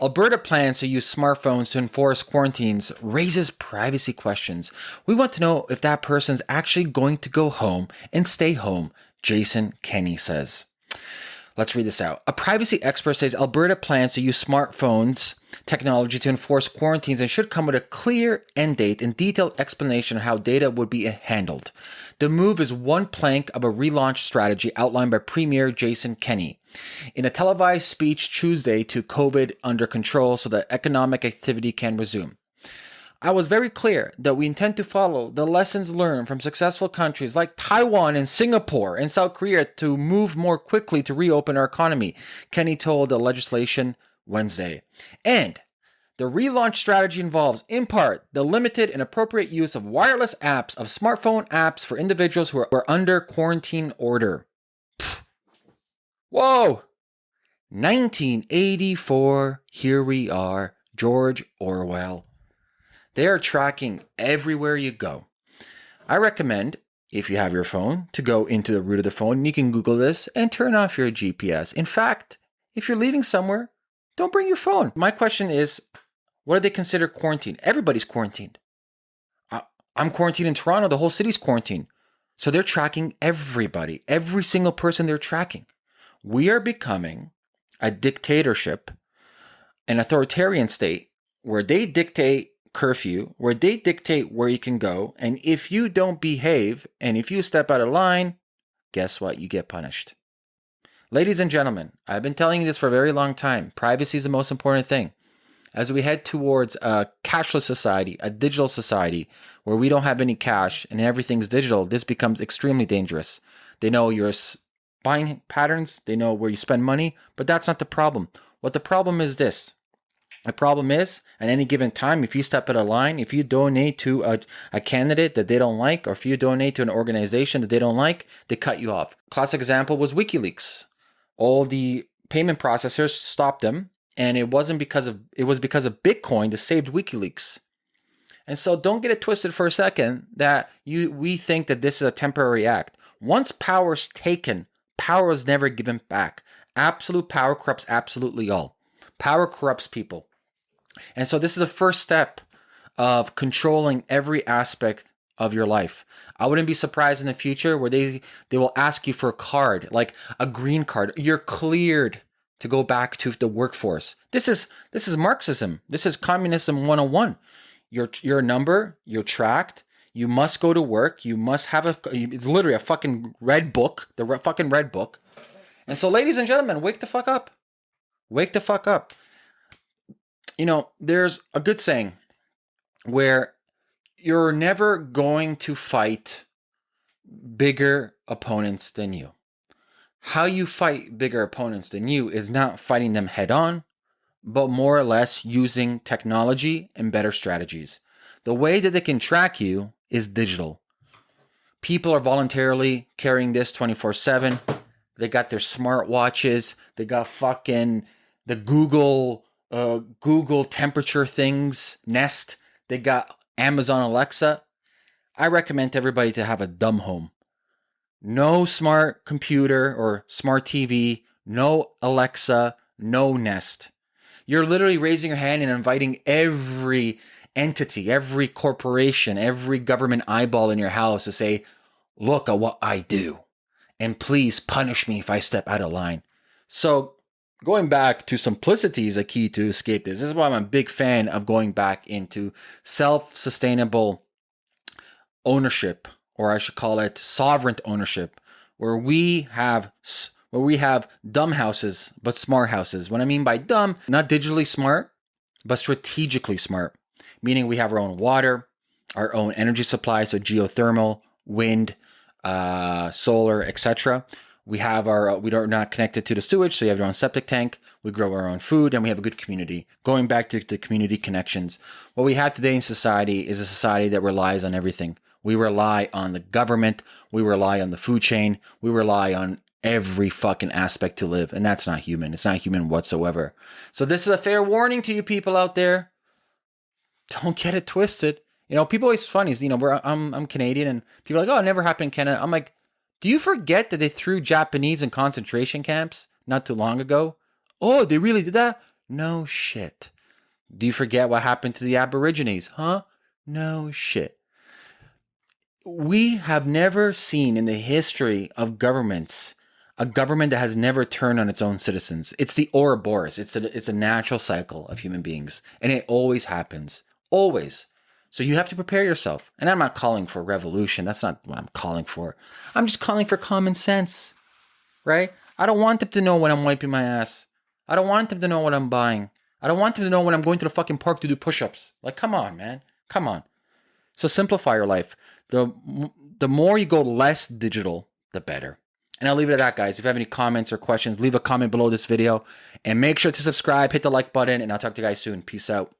Alberta plans to use smartphones to enforce quarantines raises privacy questions. We want to know if that person's actually going to go home and stay home, Jason Kenney says. Let's read this out. A privacy expert says Alberta plans to use smartphones technology to enforce quarantines and should come with a clear end date and detailed explanation of how data would be handled. The move is one plank of a relaunch strategy outlined by Premier Jason Kenney. In a televised speech Tuesday to COVID under control so that economic activity can resume. I was very clear that we intend to follow the lessons learned from successful countries like Taiwan and Singapore and South Korea to move more quickly to reopen our economy, Kenney told the legislation Wednesday. And the relaunch strategy involves, in part, the limited and appropriate use of wireless apps, of smartphone apps for individuals who are under quarantine order. Pfft. Whoa! 1984, here we are, George Orwell. They are tracking everywhere you go. I recommend, if you have your phone, to go into the root of the phone. You can Google this and turn off your GPS. In fact, if you're leaving somewhere, don't bring your phone. My question is, what do they consider quarantine? Everybody's quarantined. I'm quarantined in Toronto. The whole city's quarantined. So they're tracking everybody, every single person they're tracking. We are becoming a dictatorship, an authoritarian state where they dictate curfew where they dictate where you can go. And if you don't behave and if you step out of line, guess what? You get punished. Ladies and gentlemen, I've been telling you this for a very long time. Privacy is the most important thing. As we head towards a cashless society, a digital society where we don't have any cash and everything's digital, this becomes extremely dangerous. They know your buying patterns, they know where you spend money, but that's not the problem. What the problem is this the problem is, at any given time, if you step out of line, if you donate to a, a candidate that they don't like, or if you donate to an organization that they don't like, they cut you off. Classic example was WikiLeaks. All the payment processors stopped them, and it wasn't because of it was because of Bitcoin that saved WikiLeaks. And so don't get it twisted for a second that you we think that this is a temporary act. Once power is taken, power is never given back. Absolute power corrupts absolutely all. Power corrupts people. And so this is the first step of controlling every aspect of your life. I wouldn't be surprised in the future where they they will ask you for a card, like a green card. You're cleared to go back to the workforce. This is this is Marxism. This is communism 101. Your your number, you're tracked. You must go to work. You must have a it's literally a fucking red book, the re, fucking red book. And so ladies and gentlemen, wake the fuck up. Wake the fuck up you know, there's a good saying where you're never going to fight bigger opponents than you. How you fight bigger opponents than you is not fighting them head on, but more or less using technology and better strategies. The way that they can track you is digital. People are voluntarily carrying this 24 7. They got their smartwatches. They got fucking the Google uh, Google temperature things, Nest. They got Amazon Alexa. I recommend everybody to have a dumb home. No smart computer or smart TV, no Alexa, no Nest. You're literally raising your hand and inviting every entity, every corporation, every government eyeball in your house to say, Look at what I do. And please punish me if I step out of line. So going back to simplicity is a key to escape this. This is why I'm a big fan of going back into self sustainable ownership, or I should call it sovereign ownership, where we have where we have dumb houses but smart houses. What I mean by dumb, not digitally smart, but strategically smart, meaning we have our own water, our own energy supply, so geothermal, wind, uh, solar, etc. We have our, uh, we are not connected to the sewage, so you have your own septic tank. We grow our own food and we have a good community. Going back to the community connections, what we have today in society is a society that relies on everything. We rely on the government. We rely on the food chain. We rely on every fucking aspect to live. And that's not human. It's not human whatsoever. So this is a fair warning to you people out there. Don't get it twisted. You know, people always funny. Is, you know, we're, I'm, I'm Canadian and people are like, oh, it never happened in Canada. I'm like, do you forget that they threw Japanese in concentration camps not too long ago? Oh, they really did that? No shit. Do you forget what happened to the Aborigines? Huh? No shit. We have never seen in the history of governments a government that has never turned on its own citizens. It's the Ouroboros. It's a, it's a natural cycle of human beings, and it always happens. Always. So you have to prepare yourself. And I'm not calling for revolution. That's not what I'm calling for. I'm just calling for common sense, right? I don't want them to know when I'm wiping my ass. I don't want them to know what I'm buying. I don't want them to know when I'm going to the fucking park to do push-ups. Like, come on, man. Come on. So simplify your life. The the more you go less digital, the better. And I'll leave it at that, guys. If you have any comments or questions, leave a comment below this video. And make sure to subscribe, hit the like button, and I'll talk to you guys soon. Peace out.